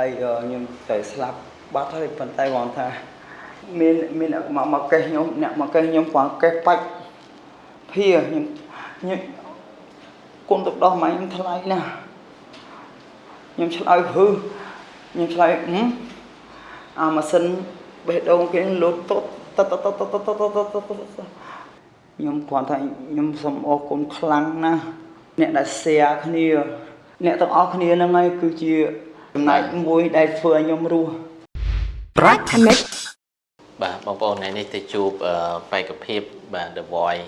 ហើយខ្ញុំទៅស្លាប់បាត់ហើយប៉ុន្តែគាត់ថាមានមានមកមកកេះខ្ញុំអ្នកមកកេះខ្ញុំគាត់កេះបាច់ភាខ្ញុំខ្ញុំគុំទឹកដោះម៉ែខ្ញុំថ្លៃណាស់ខ្ញុំឆ្លើយហឺខ្ញុំឆ្លើយហឹមអាម៉ាស៊ីនបេះដូងគេលោតតតតតតតតតខ្ញុំគាត់ថាខ្ញុំសូមអរគុណខ្លាំងណាស់អ្នកដែល share គ្នា អ្នកទាំងអស់គ្នាហ្នឹងហើយគឺជា ចំណែកមួយដែលធ្វើឲ្យខ្ញុំរស់ប្រាច់ Connect បាទបងប្អូនថ្ងៃនេះទៅជួបអឺបេក្ខភាពបាទ The Voice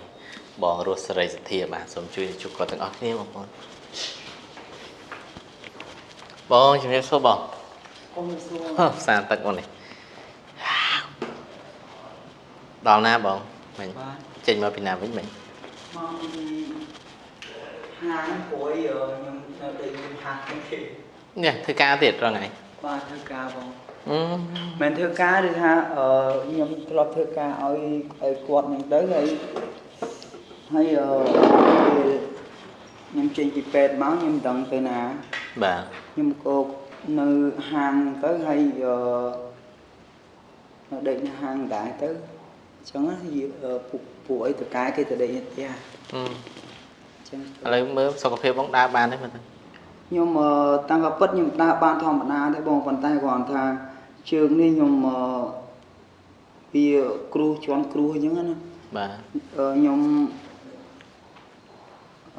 បងរស់សេរីសទ្ធាបាទសូមជួយជួបគាត់ទាំងអស់គ្នាបងប្អូនបងជំរាបសួរបងកុំសួរហ៎ផ្សារទឹកបងនេះដល់ណាបងមិញបាទចេញមកពីណាវិញមិញមកពីហាងព្រួយខ្ញុំនៅតែយើងហាងគេ នេះធ្វើការទៀតរងថ្ងៃបាទធ្វើការបងអឺមិនធ្វើការឬថាអឺខ្ញុំធ្លាប់ធ្វើការឲ្យឲ្យគាត់ហ្នឹងទៅហើយហើយអឺខ្ញុំចេញពីពេទ្យមកខ្ញុំមិនដឹងទៅណាបាទខ្ញុំក៏នៅហាងទៅហើយអឺនៅដេកនៅហាងដែរទៅអញ្ចឹងណាយអឺពួកពួកអីតកាយគេទៅដេកនៅផ្ទះអអឺញ្ចឹងឥឡូវមើលសុខភាពបងដើរបានទេមើលទៅ ខ្ញុំអឺតាំងក៏ពិតខ្ញុំដើរបានធម្មតាទេបងប៉ុន្តែគាត់ថាជើងនេះខ្ញុំអឺវាគ្រូជន់គ្រូអញ្ចឹងណាបាទអឺខ្ញុំ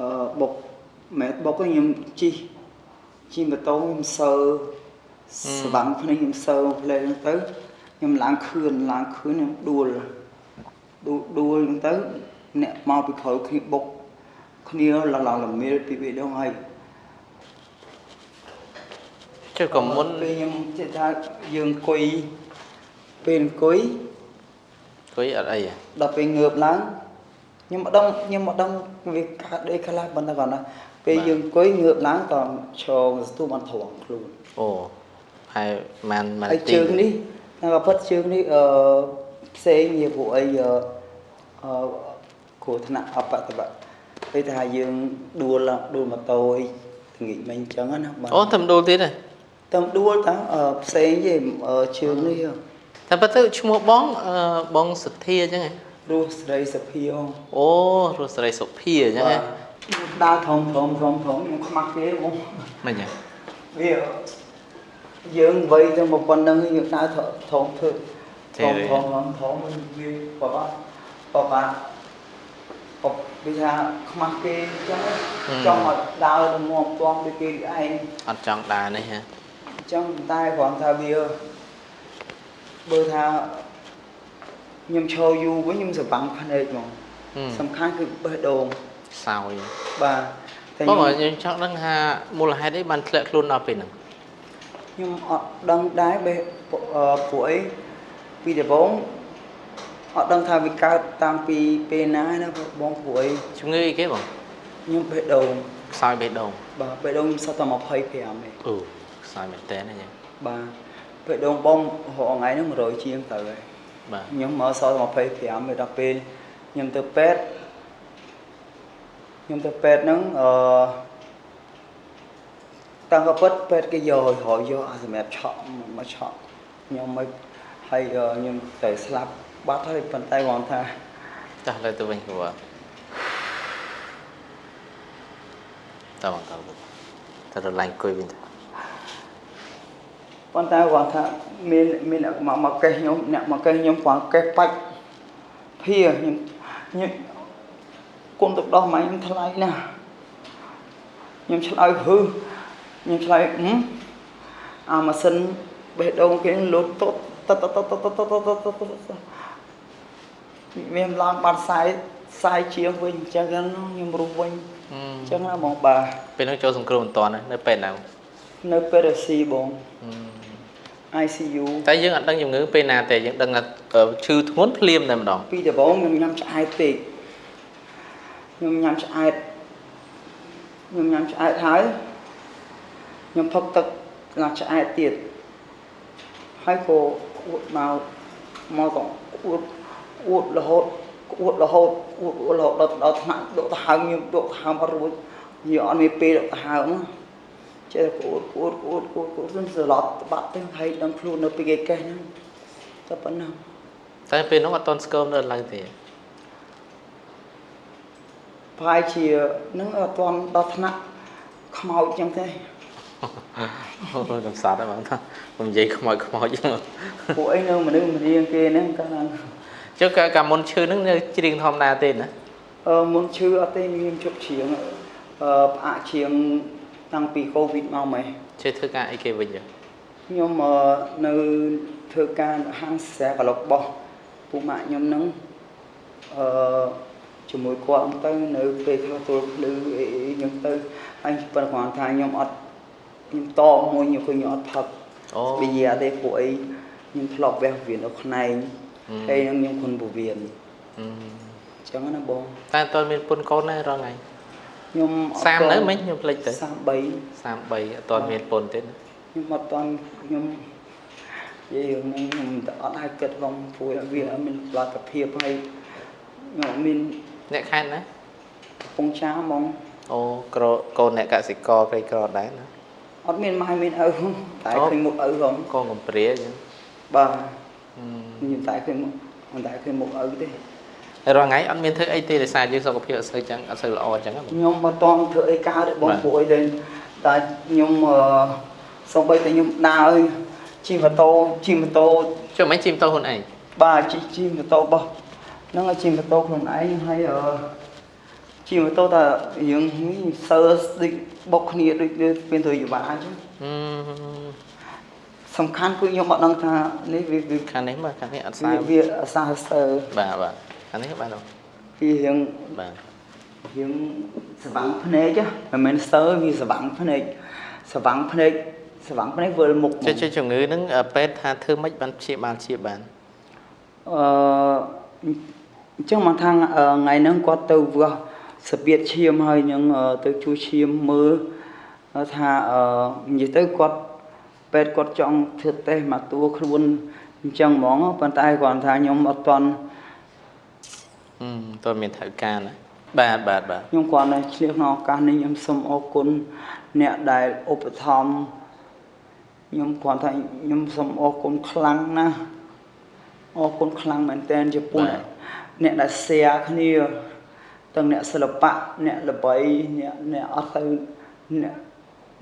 អឺបុកម៉ែបុកខ្ញុំជិះជិះម៉ូតូខ្ញុំសើស្វាំងភ្នែកខ្ញុំសើផ្លេហ្នឹងទៅខ្ញុំឡើងខឿនឡើងខឿនខ្ញុំដួលដួលដួលហ្នឹងទៅអ្នកមកពីក្រោយគ្នាបុកគ្នាឡឡល្មៀលពីពីដងហើយ ចុះក៏មុនពេលខ្ញុំជិះថាយើងអង្គុយពេលអង្គុយគួយអត់អីហ៎ដល់ពេលងើបឡើងខ្ញុំម្ដងខ្ញុំម្ដងវាកើតដេកខ្លះប៉ុន្តែគាត់ណាពេលយើងអង្គុយងើបឡើងក៏ឈរស្ទូបានត្រង់ខ្លួនអូហើយម៉ានម៉ានហើយទីជើងនេះតែក៏ពិតជើងនេះអឺផ្សេងជាពួកអីអឺអឺគ្រោះថ្នាក់អបតបៈពេលថាយើងដួលដួលម៉ូតូអីល្ងាចមិញអញ្ចឹងណាបាទអូតែម្ដួលទៀតហ៎ តែដួលតាអឺផ្សេងទេអឺជើងនេះតែប៉ុន្តែឈ្មោះបងអឺបងសទ្ធាអញ្ចឹងហ៎រស់ស្រីសភាហ៎អូរស់សេរីសុភាអញ្ចឹងហ៎ដើរធំធំធំធំខ្ញុំខ្មាស់គេបងមិនហ៎វាយើងវ័យទៅមកប៉ុណ្្នឹងយើងដើរធំធំធ្វើធំធំធំធំវាបបាបបាបវាថាខ្មាស់គេអញ្ចឹងចង់ឲ្យដើរទៅមុំទាំដូចគេឯងអត់ចង់ដើរនេះហ៎ trong tay khoảng thà bia bơ tha nhưng cho dù với những sự bằng phân hệ mà. Ừ. Sầm khăn cứ bơ đồn sao vậy? Bà có mà nhưng chắc đang ha mua là hai đấy bàn lệ luôn nào bên nhưng họ đang đái bê ờ, ấy. Vì để bóng họ đang thay vì cao tam pi pê ná nó bóng buổi chúng ngươi cái bằng nhưng bê đồn sao bê đồn bà bê đồn sao tao mọc phải phải à mày ừ. ដែរបេះពួកអឺពួកអីពីដំបូងអត់ដឹងថាវាកើតតាំងពីពេលណាណាបងពួកអីជំងឺអីគេបងខ្ញុំបេះដូងខ្សោយបេះដូងបាទបេះដូងខ្ញុំសតតែ25ទេអូខ្សោយមែនតើណាចឹងបាទបេះដូងបងរហថ្ងៃហ្នឹង100ជាងទៅហើយបាទខ្ញុំមកសល់25ពេលដល់ពេលខ្ញុំទៅពេទ្យខ្ញុំទៅពេទ្យហ្នឹងអឺតាំងក៏ពិតពេទ្យគេយករយយកអាសម្រាប់ឆក់មកឆក់ខ្ញុំមិនហើយអឺខ្ញុំទៅស្លាប់បាត់ហើយប៉ុន្តែគាត់ថាចាស់លើទៅវិញគ្រូតើបងតើតើរឡាញ់គួយវិញទៅ ប៉ុន្តែគាត់ថាមានមានអ្នកមកមកកេះខ្ញុំអ្នកមកកេះខ្ញុំគាត់កេះបាច់ភាខ្ញុំខ្ញុំគុំទឹកដោះម៉ែខ្ញុំថ្លៃណាស់ខ្ញុំឆ្លើយហឺខ្ញុំឆ្លើយហឹមអាម៉ាស៊ីនបេះដូងគេលោតតតតតតតតតតមានឡើងបាត់ខ្សែខ្សែជាងវិញអញ្ចឹងខ្ញុំរស់វិញអញ្ចឹងណាបងបាទពេលហ្នឹងចូលសង្គ្រោះមិនតាន់នៅពេលណានៅពេលរស៊ីបង ICU តែយើងអត់ដឹងជំងឺពេលណាទេយើងដឹងថាឈឺធ្ងន់ភ្លាមតែម្ដងពីដំបូងខ្ញុំញ៉ាំឆ្អែតពេកខ្ញុំញ៉ាំឆ្អែតខ្ញុំញ៉ាំឆ្អែតហើយខ្ញុំផឹកទឹកណាឆ្អែតទៀតហើយក៏អួតមកមកក៏អួតអួតរហូតអួតរហូតអួតអួតរហូតដល់ដល់ថ្នាក់ដកដង្ហើមខ្ញុំដកដង្ហើមអត់រួចនិយាយអត់មានពេលដកដង្ហើមអញ្ចេះក្អួតក្អួតក្អួតក្អួតក្អួតមិនស្លត់បាក់ទៅហើយដឹងខ្លួននៅពីគេកេះហ្នឹងតែប៉ុណ្ណឹងតែពេលនោះអត់តន់ស្គមនៅឡើយទេប្រហែលជានឹងអត់ទាន់ដល់ថ្នាក់ខ្មោចចឹងទេអូយកំសត់ហើយបងថាខ្ញុំនិយាយខ្មោចខ្មោចពួកអីនៅមនុស្សម្រៀងគេហ្នឹងកាលណាចុះកាកាមុនឈឺហ្នឹងនៅច្រៀងធម្មតាទេណាអឺមុនឈឺអត់ទេមានជប់ជ្រៀងអឺផ្អាកជ្រៀង តាំងពីកូវីដមកម៉េះជួយធ្វើការអីគេវិញចឹងខ្ញុំអឺនៅធ្វើការហាងស្រែកឡុកបោះពុកម៉ាក់ខ្ញុំហ្នឹងអឺជាមួយគាត់ហ្នឹងទៅនៅពេលធ្វើទួលភ្លឺអីអីខ្ញុំទៅហើយប៉ុន្តែគាត់ថាខ្ញុំអត់ខ្ញុំតបមួយខ្ញុំឃើញខ្ញុំអត់ផឹកអូវិញ្ញាទេពួកអីខ្ញុំធ្លាប់វះវៀននៅខ្នែងហើយនឹងខ្ញុំគុណពវៀនអឺអញ្ចឹងណាបងតែអត់តន់មានពុនកូនដែររងថ្ងៃ ខ្ញុំអត់សាមទាន់នៅមិញខ្ញុំភ្លេចទៅ33 33អត់តន់មានពុនទេណាខ្ញុំអត់តាន់ខ្ញុំនិយាយរឿងនេះខ្ញុំអត់ឲ្យគិតផងព្រោះវាអត់មានផលិតភាពហើយខ្ញុំអត់មានអ្នកខេត្តណាកំពង់ចាមហ្មងអូក្រកូនអ្នកកសិករក្រីក្រដែរណាអត់មានម៉ែមានឪផងតែអូឃើញមុខឪផងកូនកំព្រាចឹងបាទអឺខ្ញុំតែឃើញមុខមិនតែឃើញមុខឪទេហើយ រងថ្ងៃអត់មានធ្វើអីទេដោយសារយើងសុខភាពអត់សូវចឹងអត់សូវល្អចឹងណាបងខ្ញុំមិនតន់ធ្វើអីកើតទេបងបាទព្រោះអីទេតែខ្ញុំអឺសូម្បីតែខ្ញុំដើរជិះម៉ូតូជិះម៉ូតូចុះមិនជិះម៉ូតូខ្លួនឯងបាទជិះជិះម៉ូតូបោះហ្នឹងហើយជិះម៉ូតូខ្លួនឯងហើយអឺជិះម៉ូតូតែរឿងនេះសើដូចបុកគ្នាដូចដូចពេលទៅយវ៉ាអញ្ចឹងអឺសំខាន់គឺខ្ញុំអត់ដឹងថានេះវាវាខាងនេះមកខាងនេះអត់សើវាវាអសាសើបាទបាទ ខាងនេះបាទបងវារឿងបាទរឿងស្វាំងភ្នែកហ៎មិនមែនសើវាស្វាំងភ្នែកស្វាំងភ្នែកស្វាំងភ្នែកវិលមុខចុះចុះជំងឺហ្នឹងអឺពេទ្យថាធ្វើម៉េចបានព្យាបាលព្យាបាលអឺអញ្ចឹងមកថាអឺថ្ងៃហ្នឹងគាត់ទៅវាស់របៀបឈាមហើយនឹងអឺទៅជួយឈាមមើលថាអឺនិយាយទៅគាត់ពេទ្យគាត់ចង់ធ្វើតេស្តមកតួខ្លួនអញ្ចឹងហ្មងប៉ុន្តែគាត់ថាខ្ញុំអត់តន់អឺ តើមានថៅការណាបាទបាទបាទខ្ញុំគាត់នៅឆ្លៀសក្នុងឱកាសនេះខ្ញុំសូមអរគុណអ្នកដែលឧបត្ថម្ភខ្ញុំគាត់ថាខ្ញុំសូមអរគុណខ្លាំងណាស់អរគុណខ្លាំងមែនទែនចំពោះអ្នកអ្នកដែល share គ្នាទាំងអ្នកសិល្បៈអ្នកល្បីអ្នកអ្នកអត់ទៅអ្នក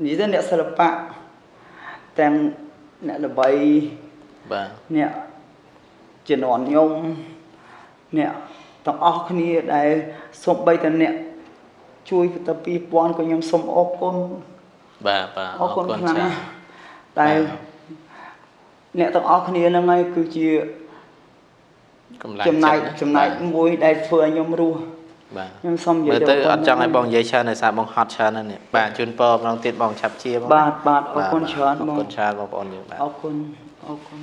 និយាយទៅអ្នកសិល្បៈទាំងអ្នកល្បីបាទអ្នកជំនាន់ខ្ញុំអ្នក ទាំងអស់គ្នាដែលសូម្បីតែអ្នកជួយទៅ2000ក៏ខ្ញុំសូមអរគុណបាទបាទអរគុណខ្លាំងណាស់ចាតែបាទអ្នកទាំងអស់គ្នាហ្នឹងហើយគឺជាកម្លាំងចំណែកចិត្តណាចំណែកមួយដែលធ្វើឲ្យខ្ញុំរស់បាទខ្ញុំសូមនិយាមើយលទៅប៉ុអណ្ណឹត់ចង់ឲ្យបងនិយាយច្រើនដោយសារបងហត់ច្រើនណាស់នេះបាទជូនពរម្ដងទៀតបងឆាប់ជាបងបាទបាទអរគុណច្រើនអរបងគុណច្រើនបងប្អូនយើងបាទអរគុណអរគុណ